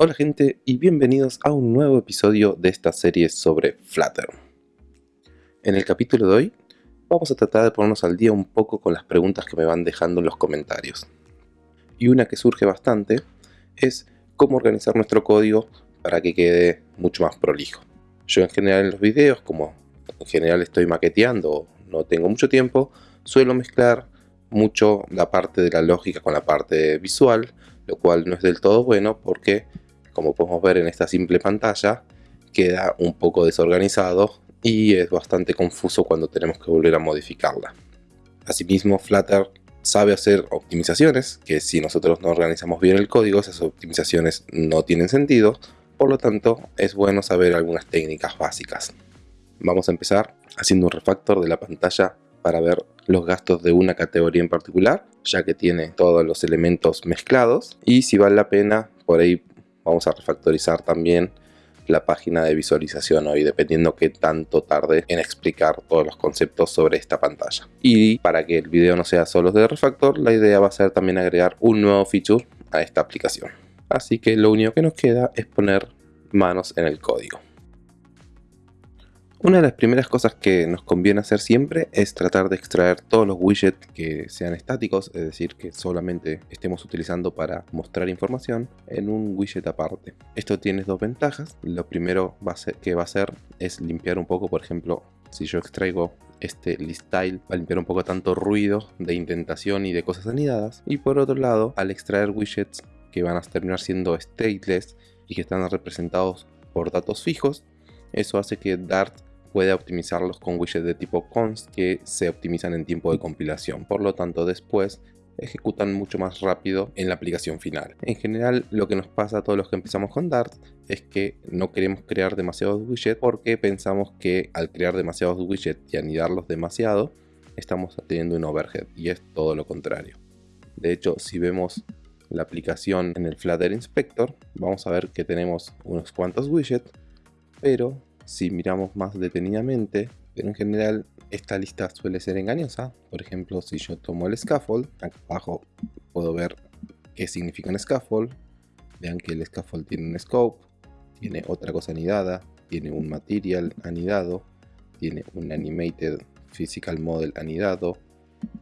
Hola gente y bienvenidos a un nuevo episodio de esta serie sobre Flutter. En el capítulo de hoy vamos a tratar de ponernos al día un poco con las preguntas que me van dejando en los comentarios. Y una que surge bastante es cómo organizar nuestro código para que quede mucho más prolijo. Yo en general en los videos, como en general estoy maqueteando o no tengo mucho tiempo, suelo mezclar mucho la parte de la lógica con la parte visual, lo cual no es del todo bueno porque, como podemos ver en esta simple pantalla, queda un poco desorganizado y es bastante confuso cuando tenemos que volver a modificarla. Asimismo, Flutter sabe hacer optimizaciones, que si nosotros no organizamos bien el código, esas optimizaciones no tienen sentido, por lo tanto es bueno saber algunas técnicas básicas. Vamos a empezar haciendo un refactor de la pantalla para ver los gastos de una categoría en particular, ya que tiene todos los elementos mezclados. Y si vale la pena, por ahí vamos a refactorizar también la página de visualización hoy, dependiendo qué tanto tarde en explicar todos los conceptos sobre esta pantalla. Y para que el video no sea solo de refactor, la idea va a ser también agregar un nuevo feature a esta aplicación. Así que lo único que nos queda es poner manos en el código. Una de las primeras cosas que nos conviene hacer siempre es tratar de extraer todos los widgets que sean estáticos, es decir, que solamente estemos utilizando para mostrar información en un widget aparte. Esto tiene dos ventajas. Lo primero que va a hacer es limpiar un poco, por ejemplo, si yo extraigo este list tile va a limpiar un poco tanto ruido de indentación y de cosas anidadas. Y por otro lado, al extraer widgets que van a terminar siendo stateless y que están representados por datos fijos, eso hace que Dart puede optimizarlos con widgets de tipo const que se optimizan en tiempo de compilación. Por lo tanto, después ejecutan mucho más rápido en la aplicación final. En general, lo que nos pasa a todos los que empezamos con Dart es que no queremos crear demasiados widgets porque pensamos que al crear demasiados widgets y anidarlos demasiado, estamos teniendo un overhead y es todo lo contrario. De hecho, si vemos la aplicación en el Flutter Inspector, vamos a ver que tenemos unos cuantos widgets, pero si miramos más detenidamente, pero en general esta lista suele ser engañosa. Por ejemplo, si yo tomo el scaffold, acá abajo puedo ver qué significa un scaffold. Vean que el scaffold tiene un scope, tiene otra cosa anidada, tiene un material anidado, tiene un animated physical model anidado,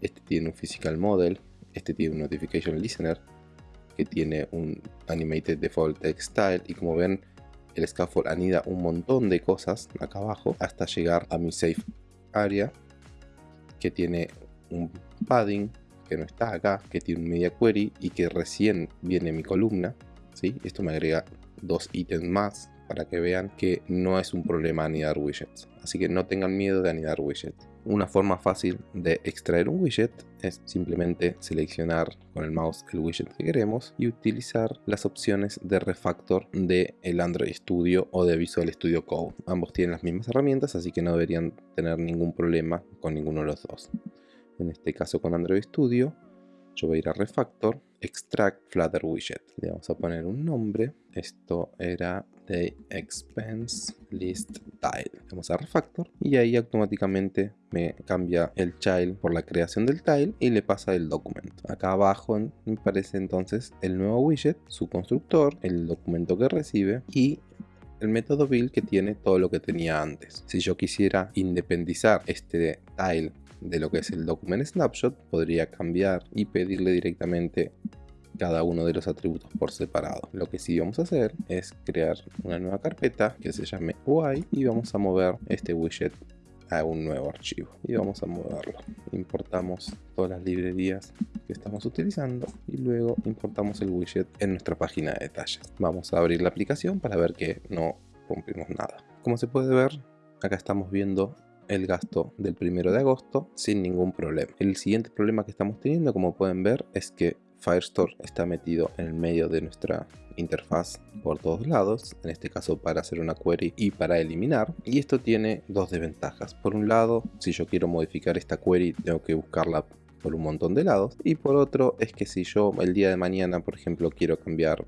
este tiene un physical model, este tiene un notification listener, que tiene un animated default text style y como ven el scaffold anida un montón de cosas acá abajo hasta llegar a mi safe area que tiene un padding que no está acá, que tiene un media query y que recién viene mi columna. ¿sí? Esto me agrega dos ítems más para que vean que no es un problema anidar widgets. Así que no tengan miedo de anidar widgets. Una forma fácil de extraer un widget es simplemente seleccionar con el mouse el widget que queremos y utilizar las opciones de refactor de el Android Studio o de Visual Studio Code. Ambos tienen las mismas herramientas así que no deberían tener ningún problema con ninguno de los dos. En este caso con Android Studio yo voy a ir a refactor, extract flutter widget. Le vamos a poner un nombre. Esto era de expense list tile. Vamos a refactor y ahí automáticamente me cambia el child por la creación del tile y le pasa el documento. Acá abajo me aparece entonces el nuevo widget, su constructor, el documento que recibe y el método build que tiene todo lo que tenía antes. Si yo quisiera independizar este tile de lo que es el document snapshot, podría cambiar y pedirle directamente cada uno de los atributos por separado. Lo que sí vamos a hacer es crear una nueva carpeta que se llame UI y vamos a mover este widget a un nuevo archivo y vamos a moverlo. Importamos todas las librerías que estamos utilizando y luego importamos el widget en nuestra página de detalles. Vamos a abrir la aplicación para ver que no rompimos nada. Como se puede ver, acá estamos viendo el gasto del primero de agosto sin ningún problema. El siguiente problema que estamos teniendo, como pueden ver, es que Firestore está metido en el medio de nuestra interfaz por todos lados, en este caso para hacer una query y para eliminar. Y esto tiene dos desventajas. Por un lado, si yo quiero modificar esta query, tengo que buscarla por un montón de lados. Y por otro, es que si yo el día de mañana, por ejemplo, quiero cambiar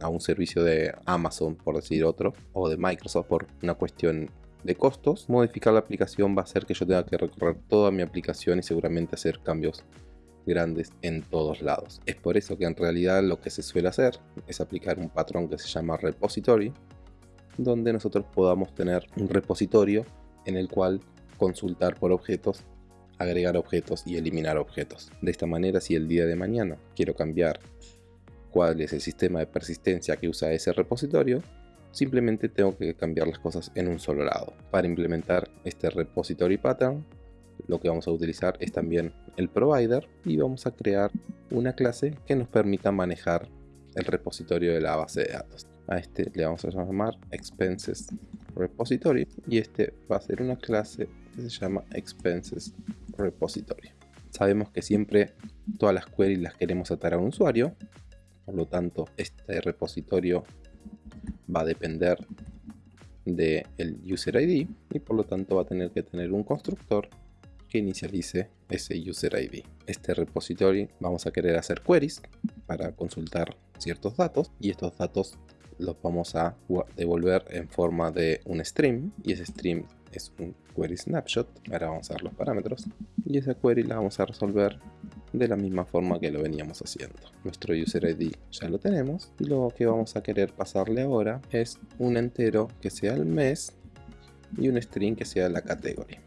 a un servicio de Amazon, por decir otro, o de Microsoft por una cuestión de costos, modificar la aplicación va a hacer que yo tenga que recorrer toda mi aplicación y seguramente hacer cambios grandes en todos lados. Es por eso que en realidad lo que se suele hacer es aplicar un patrón que se llama repository, donde nosotros podamos tener un repositorio en el cual consultar por objetos, agregar objetos y eliminar objetos. De esta manera, si el día de mañana quiero cambiar cuál es el sistema de persistencia que usa ese repositorio, simplemente tengo que cambiar las cosas en un solo lado. Para implementar este repository pattern, lo que vamos a utilizar es también el provider y vamos a crear una clase que nos permita manejar el repositorio de la base de datos. A este le vamos a llamar expenses repository y este va a ser una clase que se llama expenses repository. Sabemos que siempre todas las queries las queremos atar a un usuario, por lo tanto este repositorio va a depender del user ID y por lo tanto va a tener que tener un constructor que inicialice ese user ID. Este repository vamos a querer hacer queries para consultar ciertos datos y estos datos los vamos a devolver en forma de un stream y ese stream es un query snapshot. Ahora vamos a ver los parámetros y esa query la vamos a resolver de la misma forma que lo veníamos haciendo. Nuestro user ID ya lo tenemos y lo que vamos a querer pasarle ahora es un entero que sea el mes y un string que sea la categoría.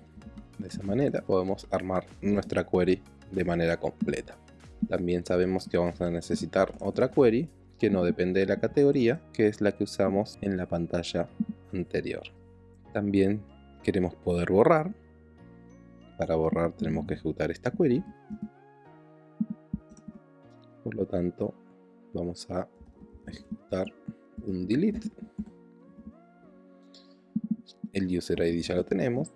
De esa manera podemos armar nuestra query de manera completa. También sabemos que vamos a necesitar otra query que no depende de la categoría, que es la que usamos en la pantalla anterior. También queremos poder borrar. Para borrar tenemos que ejecutar esta query por lo tanto vamos a ejecutar un delete el user id ya lo tenemos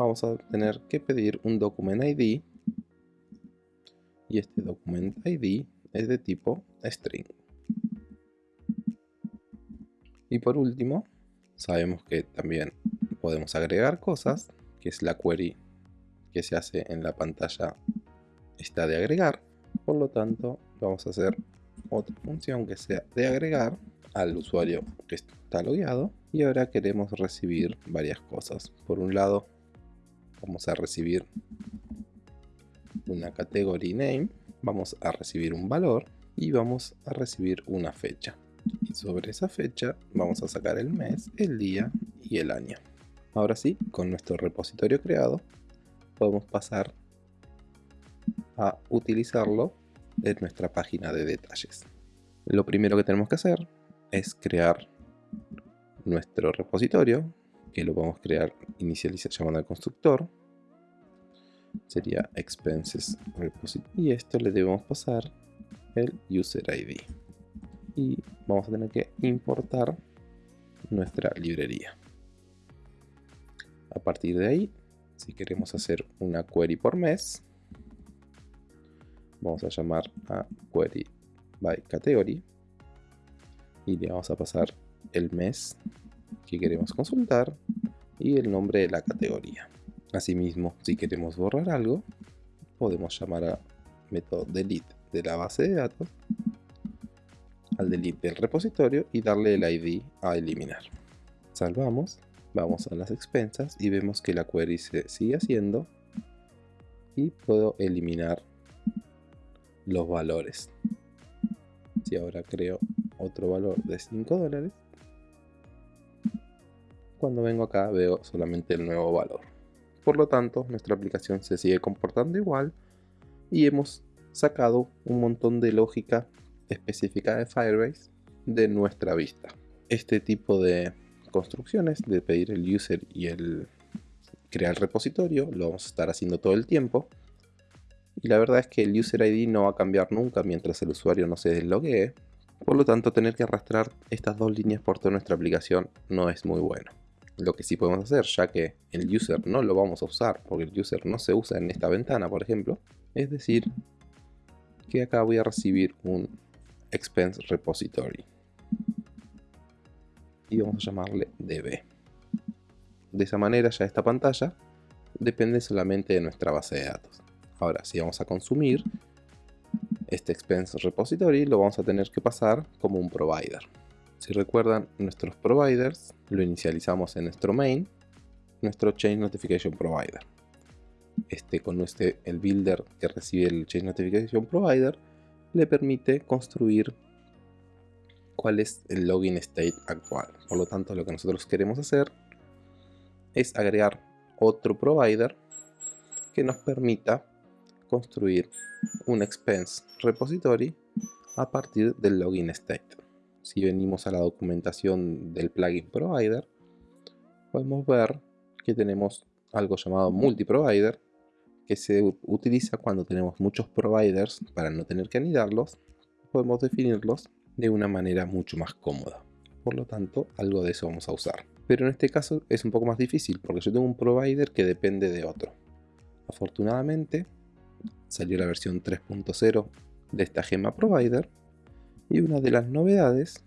vamos a tener que pedir un document id y este document id es de tipo string y por último sabemos que también podemos agregar cosas que es la query que se hace en la pantalla está de agregar por lo tanto, vamos a hacer otra función que sea de agregar al usuario que está logueado. Y ahora queremos recibir varias cosas. Por un lado, vamos a recibir una category name, vamos a recibir un valor y vamos a recibir una fecha. Y sobre esa fecha vamos a sacar el mes, el día y el año. Ahora sí, con nuestro repositorio creado, podemos pasar a utilizarlo en nuestra página de detalles. Lo primero que tenemos que hacer es crear nuestro repositorio, que lo vamos a crear inicializar llamando al constructor. Sería expenses repository. Y esto le debemos pasar el user ID. Y vamos a tener que importar nuestra librería. A partir de ahí, si queremos hacer una query por mes, vamos a llamar a query by category y le vamos a pasar el mes que queremos consultar y el nombre de la categoría. Asimismo, si queremos borrar algo, podemos llamar a método delete de la base de datos al delete del repositorio y darle el ID a eliminar. Salvamos, vamos a las expensas y vemos que la query se sigue haciendo y puedo eliminar los valores. Si ahora creo otro valor de 5 dólares, cuando vengo acá veo solamente el nuevo valor. Por lo tanto, nuestra aplicación se sigue comportando igual y hemos sacado un montón de lógica específica de Firebase de nuestra vista. Este tipo de construcciones de pedir el user y el crear el repositorio lo vamos a estar haciendo todo el tiempo y la verdad es que el user ID no va a cambiar nunca mientras el usuario no se desloguee. Por lo tanto, tener que arrastrar estas dos líneas por toda nuestra aplicación no es muy bueno. Lo que sí podemos hacer, ya que el user no lo vamos a usar, porque el user no se usa en esta ventana, por ejemplo, es decir, que acá voy a recibir un expense repository. Y vamos a llamarle db. De esa manera ya esta pantalla depende solamente de nuestra base de datos. Ahora, si vamos a consumir este expense repository, lo vamos a tener que pasar como un provider. Si recuerdan, nuestros providers lo inicializamos en nuestro main, nuestro change notification provider. Este, con este, el builder que recibe el Change Notification Provider le permite construir cuál es el login state actual. Por lo tanto, lo que nosotros queremos hacer es agregar otro provider que nos permita construir un expense repository a partir del login state. Si venimos a la documentación del plugin provider, podemos ver que tenemos algo llamado multi-provider que se utiliza cuando tenemos muchos providers para no tener que anidarlos. Podemos definirlos de una manera mucho más cómoda. Por lo tanto, algo de eso vamos a usar. Pero en este caso es un poco más difícil porque yo tengo un provider que depende de otro. Afortunadamente, salió la versión 3.0 de esta gema provider y una de las novedades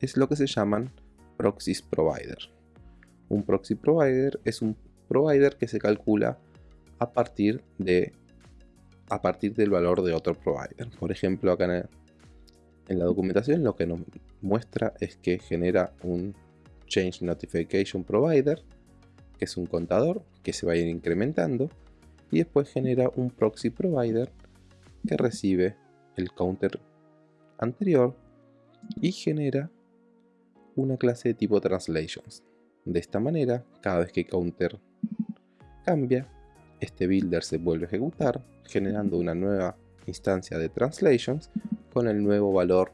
es lo que se llaman proxies provider. Un proxy provider es un provider que se calcula a partir de a partir del valor de otro provider. Por ejemplo, acá en, en la documentación lo que nos muestra es que genera un Change Notification Provider, que es un contador que se va a ir incrementando, y después genera un Proxy Provider que recibe el counter anterior y genera una clase de tipo Translations. De esta manera, cada vez que counter cambia, este builder se vuelve a ejecutar, generando una nueva instancia de Translations con el nuevo valor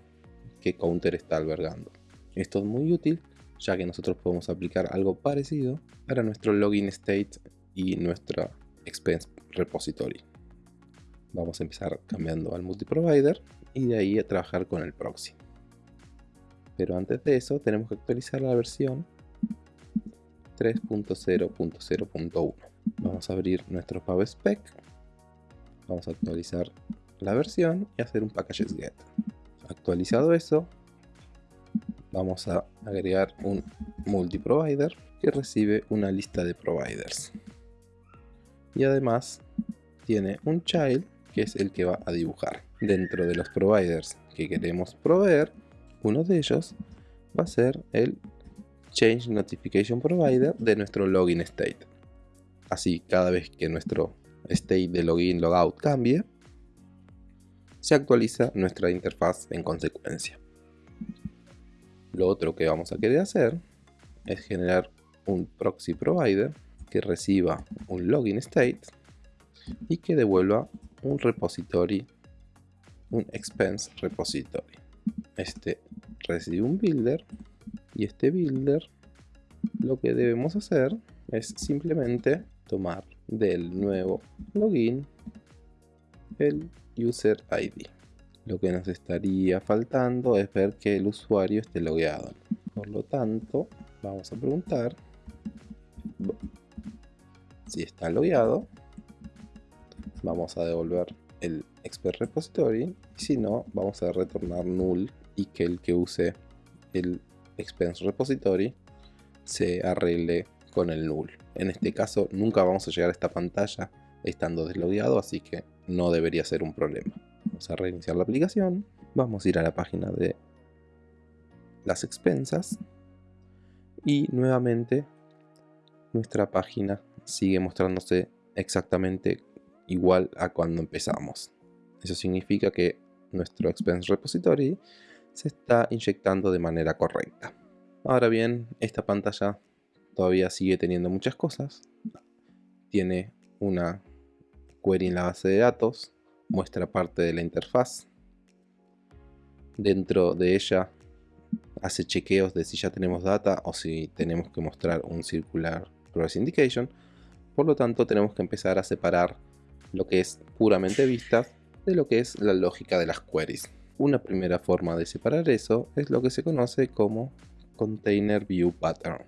que Counter está albergando. Esto es muy útil ya que nosotros podemos aplicar algo parecido para nuestro login state y nuestra expense repository. Vamos a empezar cambiando al multiprovider y de ahí a trabajar con el proxy. Pero antes de eso tenemos que actualizar la versión 3.0.0.1. Vamos a abrir nuestro PubSpec. Vamos a actualizar la versión y hacer un packages get. Actualizado eso, vamos a agregar un multiprovider que recibe una lista de providers. Y además tiene un child que es el que va a dibujar. Dentro de los providers que queremos proveer, uno de ellos va a ser el Change Notification Provider de nuestro login state. Así, cada vez que nuestro state de login logout cambie, se actualiza nuestra interfaz en consecuencia. Lo otro que vamos a querer hacer es generar un proxy provider que reciba un login state y que devuelva un repository, un expense repository. Este recibe un builder y este builder lo que debemos hacer es simplemente tomar del nuevo login el user ID. Lo que nos estaría faltando es ver que el usuario esté logueado. Por lo tanto, vamos a preguntar si está logueado. Vamos a devolver el expert repository y si no, vamos a retornar null y que el que use el expense repository se arregle con el null. En este caso nunca vamos a llegar a esta pantalla estando deslogueado, así que no debería ser un problema. Vamos a reiniciar la aplicación, vamos a ir a la página de las expensas y nuevamente nuestra página sigue mostrándose exactamente igual a cuando empezamos. Eso significa que nuestro expense repository se está inyectando de manera correcta. Ahora bien, esta pantalla todavía sigue teniendo muchas cosas. Tiene una query en la base de datos, muestra parte de la interfaz. Dentro de ella hace chequeos de si ya tenemos data o si tenemos que mostrar un circular progress indication. Por lo tanto, tenemos que empezar a separar lo que es puramente vistas de lo que es la lógica de las queries. Una primera forma de separar eso es lo que se conoce como Container View Pattern.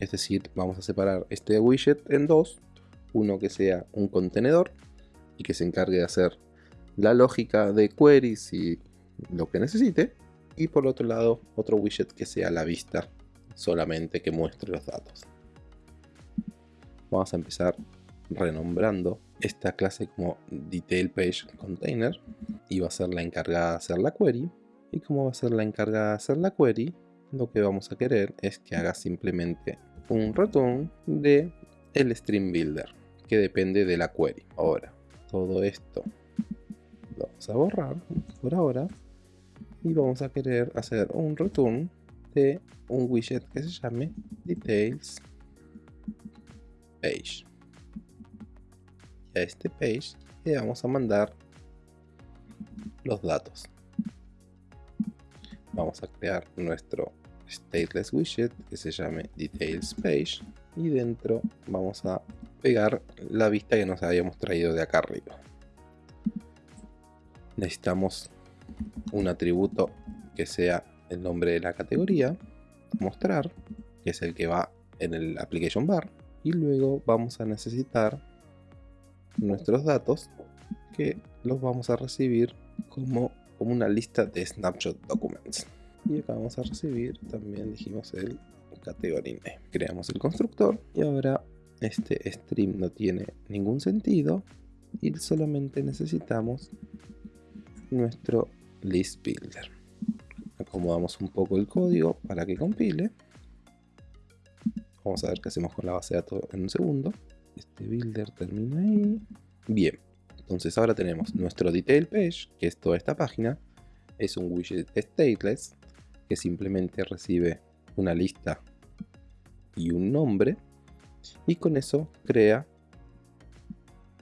Es decir, vamos a separar este widget en dos uno que sea un contenedor y que se encargue de hacer la lógica de queries y lo que necesite. Y por otro lado, otro widget que sea la vista solamente que muestre los datos. Vamos a empezar renombrando esta clase como Detail Page Container y va a ser la encargada de hacer la query. Y como va a ser la encargada de hacer la query, lo que vamos a querer es que haga simplemente un return de el Stream Builder que depende de la query. Ahora, todo esto lo vamos a borrar por ahora y vamos a querer hacer un return de un widget que se llame details page a este page le vamos a mandar los datos. Vamos a crear nuestro stateless widget que se llame details page y dentro vamos a pegar la vista que nos habíamos traído de acá arriba. Necesitamos un atributo que sea el nombre de la categoría mostrar que es el que va en el application bar y luego vamos a necesitar nuestros datos que los vamos a recibir como, como una lista de snapshot documents. Y acá vamos a recibir también dijimos el category name creamos el constructor y ahora este stream no tiene ningún sentido y solamente necesitamos nuestro list builder. Acomodamos un poco el código para que compile. Vamos a ver qué hacemos con la base de datos en un segundo este builder termina ahí. Bien entonces ahora tenemos nuestro detail page que es toda esta página. Es un widget stateless que simplemente recibe una lista y un nombre y con eso crea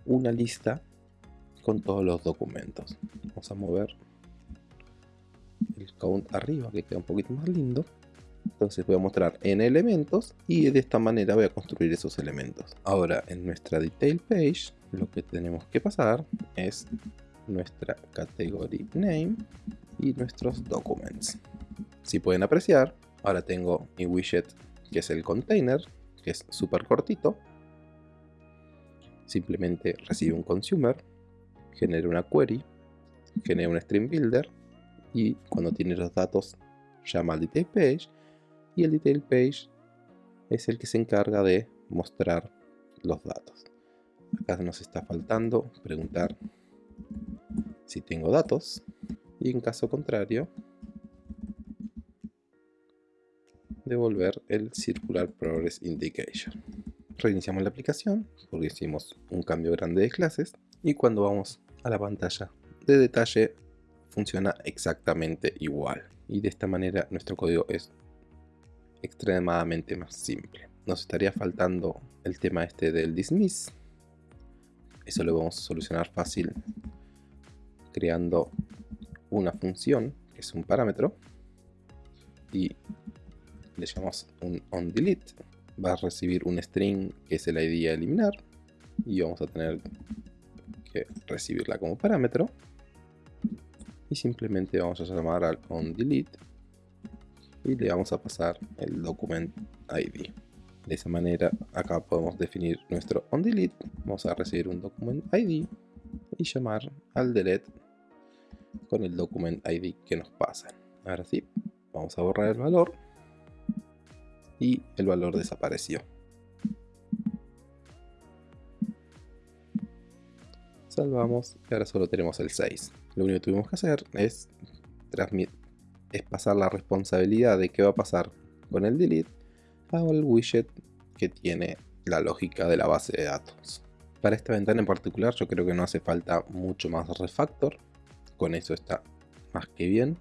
una lista con todos los documentos. Vamos a mover el count arriba que queda un poquito más lindo entonces voy a mostrar en elementos y de esta manera voy a construir esos elementos. Ahora en nuestra detail page lo que tenemos que pasar es nuestra category name y nuestros documents. Si pueden apreciar ahora tengo mi widget que es el container que es súper cortito. Simplemente recibe un consumer genera una query genera un stream builder y cuando tiene los datos llama al detail page y el detail page es el que se encarga de mostrar los datos. Acá nos está faltando preguntar si tengo datos y en caso contrario devolver el circular progress indication. Reiniciamos la aplicación porque hicimos un cambio grande de clases y cuando vamos a la pantalla de detalle funciona exactamente igual. Y de esta manera nuestro código es extremadamente más simple. Nos estaría faltando el tema este del dismiss. Eso lo vamos a solucionar fácil creando una función que es un parámetro y le llamamos un onDelete. Va a recibir un string que es el id a eliminar y vamos a tener que recibirla como parámetro. Y simplemente vamos a llamar al onDelete y le vamos a pasar el document id de esa manera acá podemos definir nuestro onDelete vamos a recibir un document id y llamar al delete con el document id que nos pasa ahora sí vamos a borrar el valor y el valor desapareció. Salvamos y ahora solo tenemos el 6. Lo único que tuvimos que hacer es, es pasar la responsabilidad de qué va a pasar con el delete al widget que tiene la lógica de la base de datos. Para esta ventana en particular yo creo que no hace falta mucho más refactor. Con eso está más que bien.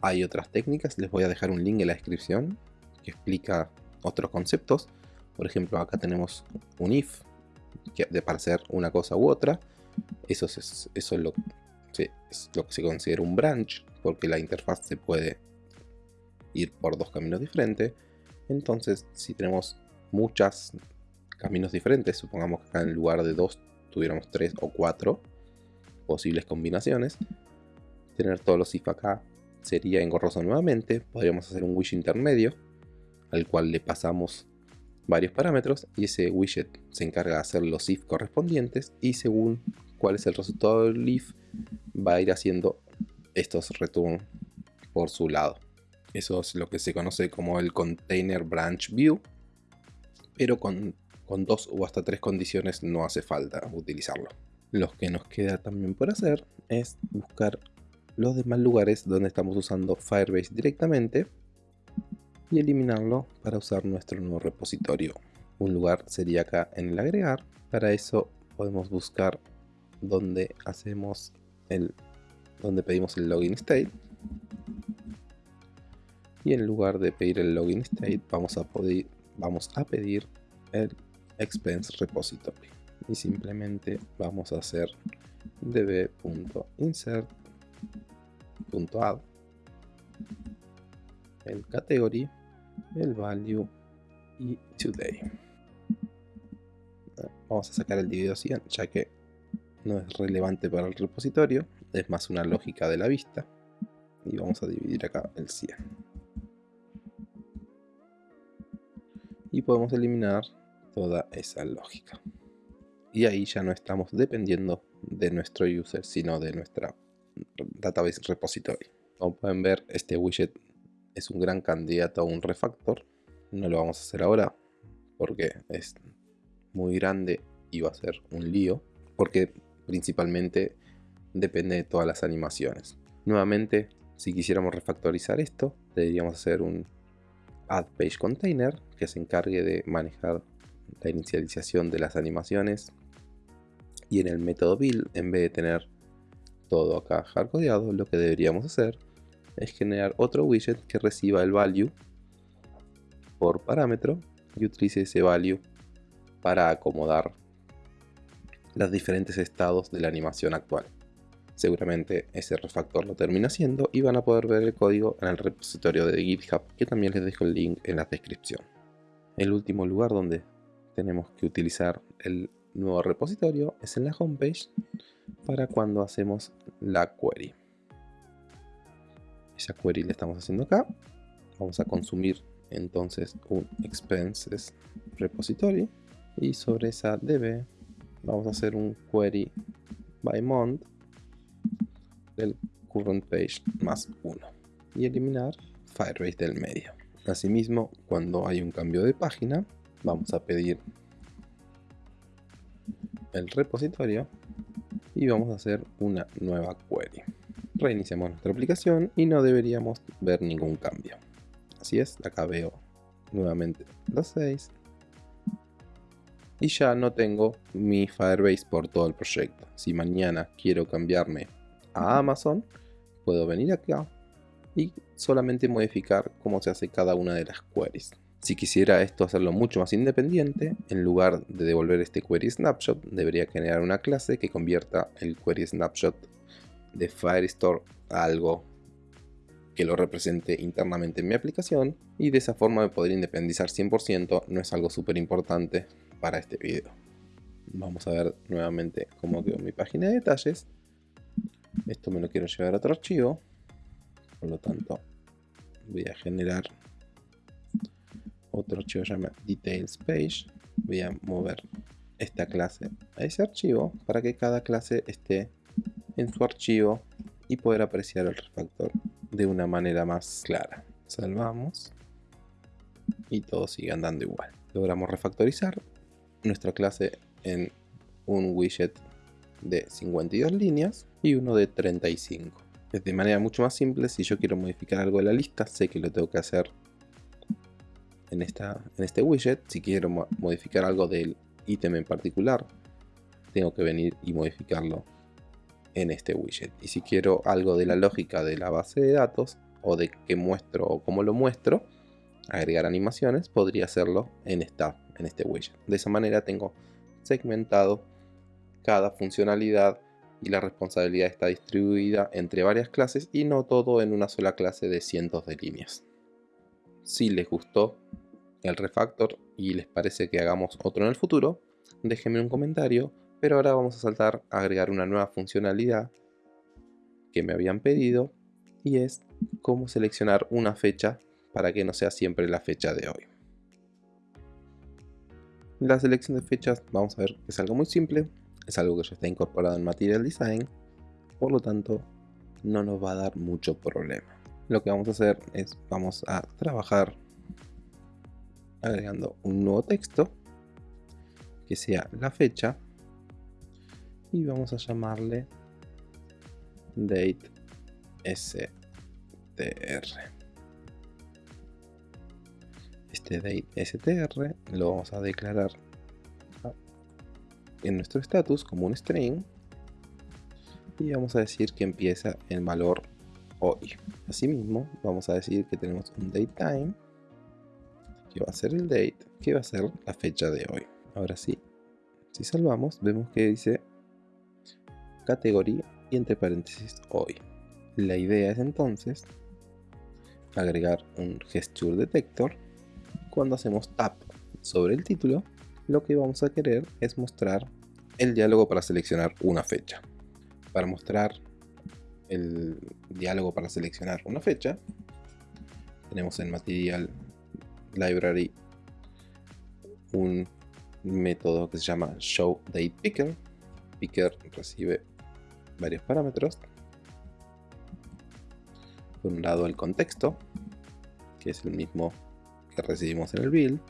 Hay otras técnicas, les voy a dejar un link en la descripción que explica otros conceptos. Por ejemplo, acá tenemos un if, que para hacer una cosa u otra. Eso es, eso lo, es lo que se considera un branch, porque la interfaz se puede ir por dos caminos diferentes. Entonces, si tenemos muchos caminos diferentes, supongamos que acá en lugar de dos tuviéramos tres o cuatro posibles combinaciones, tener todos los if acá sería engorroso nuevamente. Podríamos hacer un wish intermedio al cual le pasamos varios parámetros y ese widget se encarga de hacer los if correspondientes y según cuál es el resultado del if va a ir haciendo estos return por su lado. Eso es lo que se conoce como el Container Branch View, pero con, con dos o hasta tres condiciones no hace falta utilizarlo. Lo que nos queda también por hacer es buscar los demás lugares donde estamos usando Firebase directamente y eliminarlo para usar nuestro nuevo repositorio Un lugar sería acá en el agregar. Para eso podemos buscar donde hacemos el donde pedimos el login state. Y en lugar de pedir el login state vamos a pedir el expense repository. Y simplemente vamos a hacer db.insert.add el category el value y today. Vamos a sacar el dividido 100 ya que no es relevante para el repositorio es más una lógica de la vista. Y vamos a dividir acá el 100 y podemos eliminar toda esa lógica. Y ahí ya no estamos dependiendo de nuestro user sino de nuestra database repository. Como pueden ver este widget es un gran candidato a un refactor. No lo vamos a hacer ahora porque es muy grande y va a ser un lío porque principalmente depende de todas las animaciones. Nuevamente, si quisiéramos refactorizar esto, deberíamos hacer un add page container que se encargue de manejar la inicialización de las animaciones y en el método build, en vez de tener todo acá hardcodeado, lo que deberíamos hacer es generar otro widget que reciba el value por parámetro y utilice ese value para acomodar los diferentes estados de la animación actual. Seguramente ese refactor lo termina haciendo y van a poder ver el código en el repositorio de GitHub que también les dejo el link en la descripción. El último lugar donde tenemos que utilizar el nuevo repositorio es en la homepage para cuando hacemos la query. Esa query la estamos haciendo acá. Vamos a consumir entonces un expenses repository y sobre esa db vamos a hacer un query by month del current page más 1 y eliminar Firebase del medio. Asimismo, cuando hay un cambio de página, vamos a pedir el repositorio y vamos a hacer una nueva query. Reiniciamos nuestra aplicación y no deberíamos ver ningún cambio. Así es, acá veo nuevamente los 6 y ya no tengo mi Firebase por todo el proyecto. Si mañana quiero cambiarme a Amazon, puedo venir acá y solamente modificar cómo se hace cada una de las queries. Si quisiera esto hacerlo mucho más independiente, en lugar de devolver este query snapshot, debería generar una clase que convierta el query snapshot de Firestore a algo que lo represente internamente en mi aplicación y de esa forma me podría independizar 100%, no es algo súper importante para este video. Vamos a ver nuevamente cómo quedó mi página de detalles. Esto me lo quiero llevar a otro archivo. Por lo tanto, voy a generar otro archivo llama details page. Voy a mover esta clase a ese archivo para que cada clase esté en su archivo y poder apreciar el refactor de una manera más clara. Salvamos y todo sigue andando igual. Logramos refactorizar nuestra clase en un widget de 52 líneas y uno de 35. De manera mucho más simple, si yo quiero modificar algo de la lista, sé que lo tengo que hacer en, esta, en este widget. Si quiero modificar algo del ítem en particular, tengo que venir y modificarlo en este widget. Y si quiero algo de la lógica de la base de datos, o de qué muestro o cómo lo muestro, agregar animaciones, podría hacerlo en esta este widget. De esa manera tengo segmentado cada funcionalidad y la responsabilidad está distribuida entre varias clases y no todo en una sola clase de cientos de líneas. Si les gustó el refactor y les parece que hagamos otro en el futuro, déjenme un comentario, pero ahora vamos a saltar a agregar una nueva funcionalidad que me habían pedido y es cómo seleccionar una fecha para que no sea siempre la fecha de hoy. La selección de fechas, vamos a ver, es algo muy simple, es algo que ya está incorporado en Material Design, por lo tanto no nos va a dar mucho problema. Lo que vamos a hacer es, vamos a trabajar agregando un nuevo texto que sea la fecha y vamos a llamarle date str. Date str lo vamos a declarar en nuestro status como un string y vamos a decir que empieza el valor hoy. Asimismo, vamos a decir que tenemos un datetime que va a ser el date, que va a ser la fecha de hoy. Ahora sí, si salvamos, vemos que dice categoría y entre paréntesis hoy. La idea es entonces agregar un gesture detector cuando hacemos tap sobre el título lo que vamos a querer es mostrar el diálogo para seleccionar una fecha. Para mostrar el diálogo para seleccionar una fecha tenemos en Material Library un método que se llama ShowDatePicker Picker recibe varios parámetros. Por un lado el contexto que es el mismo que recibimos en el build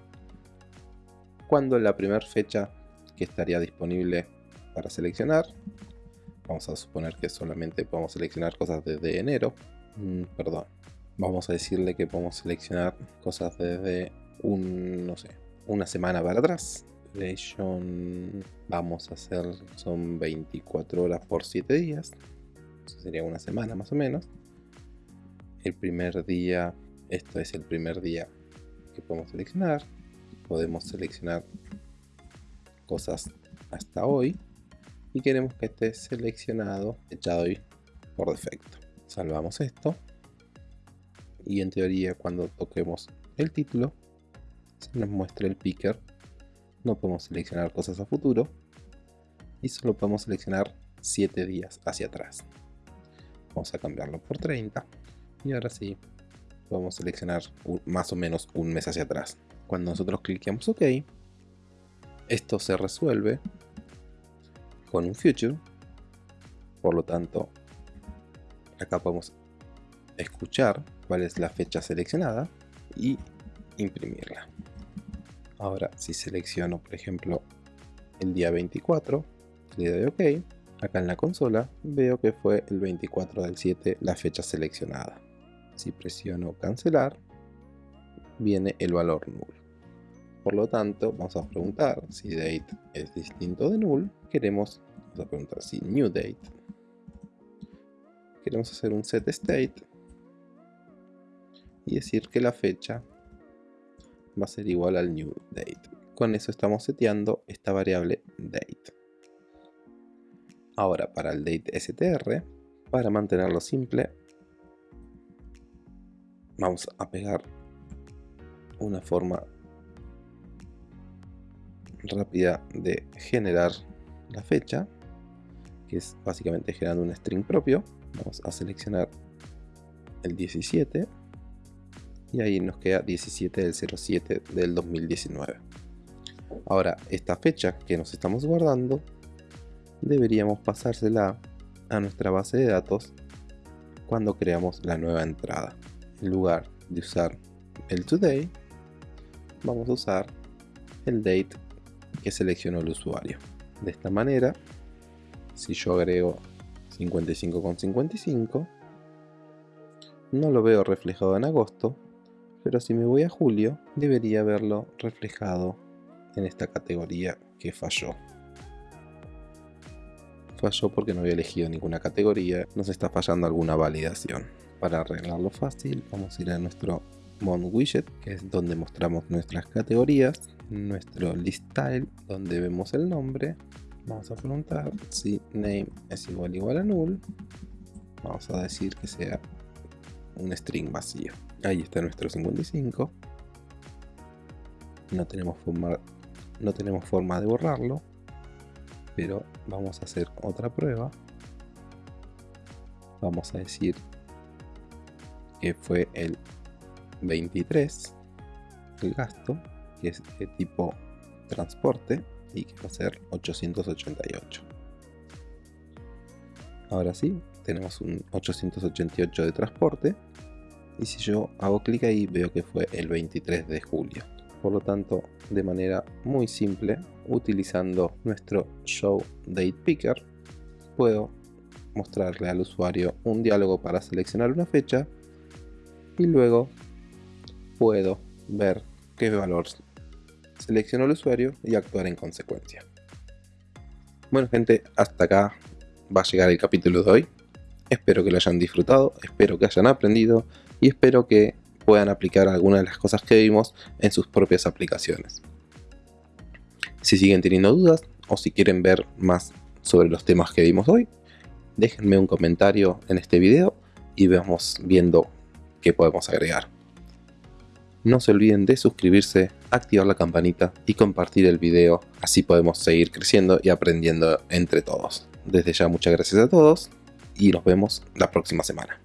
cuando la primera fecha que estaría disponible para seleccionar vamos a suponer que solamente podemos seleccionar cosas desde enero mm, perdón vamos a decirle que podemos seleccionar cosas desde un no sé una semana para atrás. Vamos a hacer son 24 horas por 7 días Eso sería una semana más o menos. El primer día esto es el primer día que podemos seleccionar podemos seleccionar cosas hasta hoy y queremos que esté seleccionado echado hoy por defecto. Salvamos esto y en teoría cuando toquemos el título se nos muestra el picker. No podemos seleccionar cosas a futuro y solo podemos seleccionar 7 días hacia atrás. Vamos a cambiarlo por 30 y ahora sí podemos seleccionar más o menos un mes hacia atrás. Cuando nosotros cliqueamos OK, esto se resuelve con un future. Por lo tanto, acá podemos escuchar cuál es la fecha seleccionada y imprimirla. Ahora, si selecciono, por ejemplo, el día 24, le doy OK, acá en la consola veo que fue el 24 del 7 la fecha seleccionada. Si presiono cancelar, viene el valor null. Por lo tanto, vamos a preguntar si date es distinto de null. Queremos, vamos a preguntar si new date. Queremos hacer un set state y decir que la fecha va a ser igual al new date. Con eso estamos seteando esta variable date. Ahora para el date str, para mantenerlo simple, vamos a pegar una forma rápida de generar la fecha, que es básicamente generando un string propio. Vamos a seleccionar el 17 y ahí nos queda 17 del 07 del 2019. Ahora, esta fecha que nos estamos guardando, deberíamos pasársela a nuestra base de datos cuando creamos la nueva entrada. En lugar de usar el today, vamos a usar el date que seleccionó el usuario. De esta manera, si yo agrego 55,55, no lo veo reflejado en agosto, pero si me voy a julio, debería verlo reflejado en esta categoría que falló. Falló porque no había elegido ninguna categoría, nos está fallando alguna validación. Para arreglarlo fácil, vamos a ir a nuestro Mon Widget, que es donde mostramos nuestras categorías, nuestro list style, donde vemos el nombre. Vamos a preguntar si name es igual igual a null. Vamos a decir que sea un string vacío. Ahí está nuestro 55. No tenemos forma, no tenemos forma de borrarlo, pero vamos a hacer otra prueba. Vamos a decir que fue el 23 el gasto, que es de tipo transporte y que va a ser 888. Ahora sí, tenemos un 888 de transporte y si yo hago clic ahí veo que fue el 23 de julio. Por lo tanto, de manera muy simple, utilizando nuestro Show Date Picker, puedo mostrarle al usuario un diálogo para seleccionar una fecha y luego puedo ver qué valor seleccionó el usuario y actuar en consecuencia. Bueno gente, hasta acá va a llegar el capítulo de hoy. Espero que lo hayan disfrutado, espero que hayan aprendido y espero que puedan aplicar algunas de las cosas que vimos en sus propias aplicaciones. Si siguen teniendo dudas o si quieren ver más sobre los temas que vimos hoy, déjenme un comentario en este video y vamos viendo qué podemos agregar. No se olviden de suscribirse, activar la campanita y compartir el video, así podemos seguir creciendo y aprendiendo entre todos. Desde ya muchas gracias a todos y nos vemos la próxima semana.